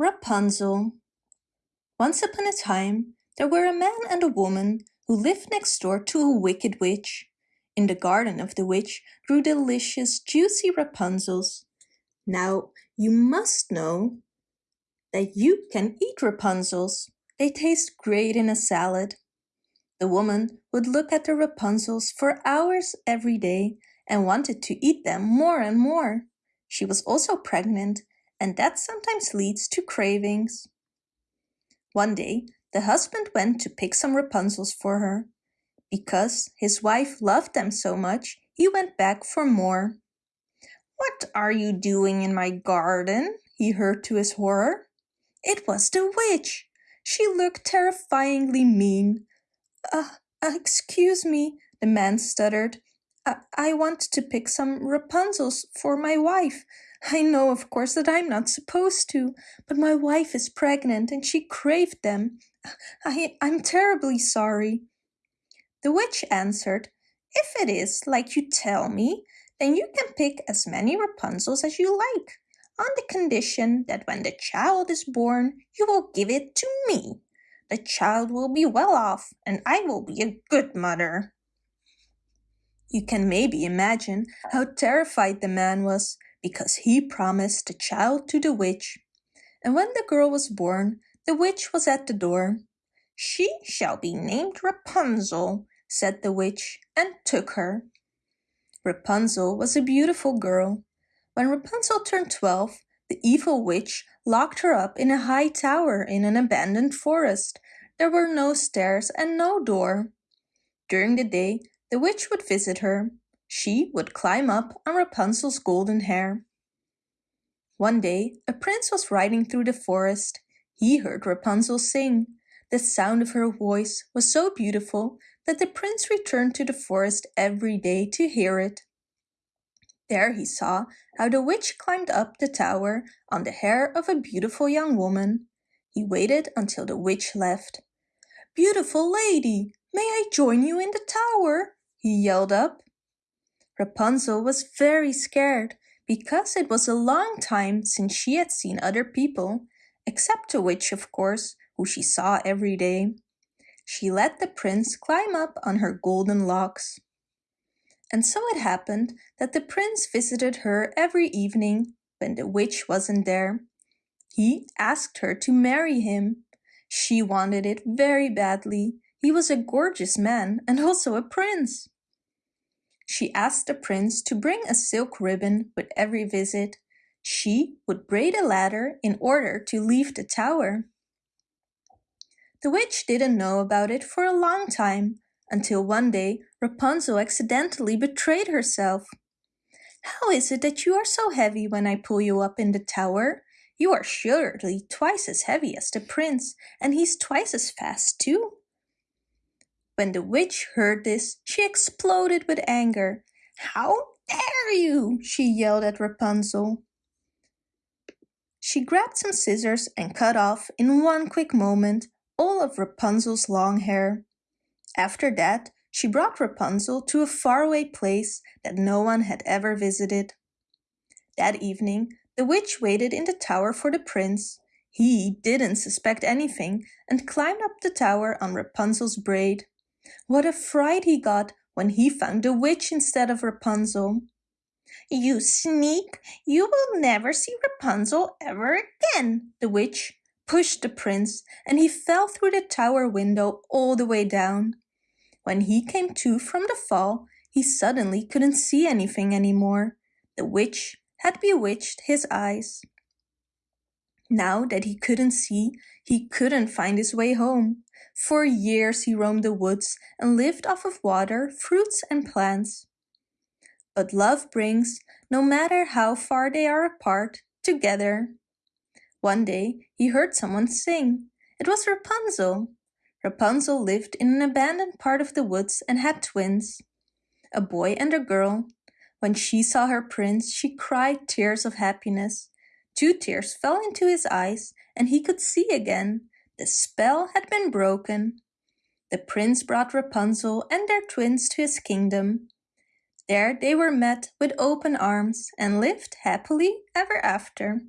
Rapunzel Once upon a time, there were a man and a woman who lived next door to a wicked witch. In the garden of the witch grew delicious, juicy Rapunzels. Now, you must know that you can eat Rapunzels. They taste great in a salad. The woman would look at the Rapunzels for hours every day and wanted to eat them more and more. She was also pregnant and that sometimes leads to cravings. One day, the husband went to pick some Rapunzels for her. Because his wife loved them so much, he went back for more. What are you doing in my garden? he heard to his horror. It was the witch. She looked terrifyingly mean. Uh, uh excuse me, the man stuttered. I, want to pick some Rapunzels for my wife. I know, of course, that I'm not supposed to, but my wife is pregnant and she craved them. I, I'm terribly sorry. The witch answered, If it is like you tell me, then you can pick as many Rapunzels as you like, on the condition that when the child is born, you will give it to me. The child will be well off, and I will be a good mother. You can maybe imagine how terrified the man was because he promised the child to the witch. And when the girl was born, the witch was at the door. She shall be named Rapunzel, said the witch, and took her. Rapunzel was a beautiful girl. When Rapunzel turned twelve, the evil witch locked her up in a high tower in an abandoned forest. There were no stairs and no door. During the day, the witch would visit her. She would climb up on Rapunzel's golden hair. One day, a prince was riding through the forest. He heard Rapunzel sing. The sound of her voice was so beautiful that the prince returned to the forest every day to hear it. There he saw how the witch climbed up the tower on the hair of a beautiful young woman. He waited until the witch left. Beautiful lady, may I join you in the tower? He yelled up. Rapunzel was very scared because it was a long time since she had seen other people, except the witch, of course, who she saw every day. She let the prince climb up on her golden locks. And so it happened that the prince visited her every evening when the witch wasn't there. He asked her to marry him. She wanted it very badly. He was a gorgeous man and also a prince. She asked the prince to bring a silk ribbon with every visit. She would braid a ladder in order to leave the tower. The witch didn't know about it for a long time, until one day Rapunzel accidentally betrayed herself. How is it that you are so heavy when I pull you up in the tower? You are surely twice as heavy as the prince, and he's twice as fast too. When the witch heard this, she exploded with anger. How dare you! she yelled at Rapunzel. She grabbed some scissors and cut off, in one quick moment, all of Rapunzel's long hair. After that, she brought Rapunzel to a faraway place that no one had ever visited. That evening, the witch waited in the tower for the prince. He didn't suspect anything and climbed up the tower on Rapunzel's braid. What a fright he got when he found the witch instead of Rapunzel. You sneak! You will never see Rapunzel ever again, the witch pushed the prince, and he fell through the tower window all the way down. When he came to from the fall, he suddenly couldn't see anything anymore. The witch had bewitched his eyes. Now that he couldn't see, he couldn't find his way home. For years he roamed the woods and lived off of water, fruits and plants. But love brings, no matter how far they are apart, together. One day he heard someone sing. It was Rapunzel. Rapunzel lived in an abandoned part of the woods and had twins, a boy and a girl. When she saw her prince, she cried tears of happiness. Two tears fell into his eyes, and he could see again. The spell had been broken. The prince brought Rapunzel and their twins to his kingdom. There they were met with open arms and lived happily ever after.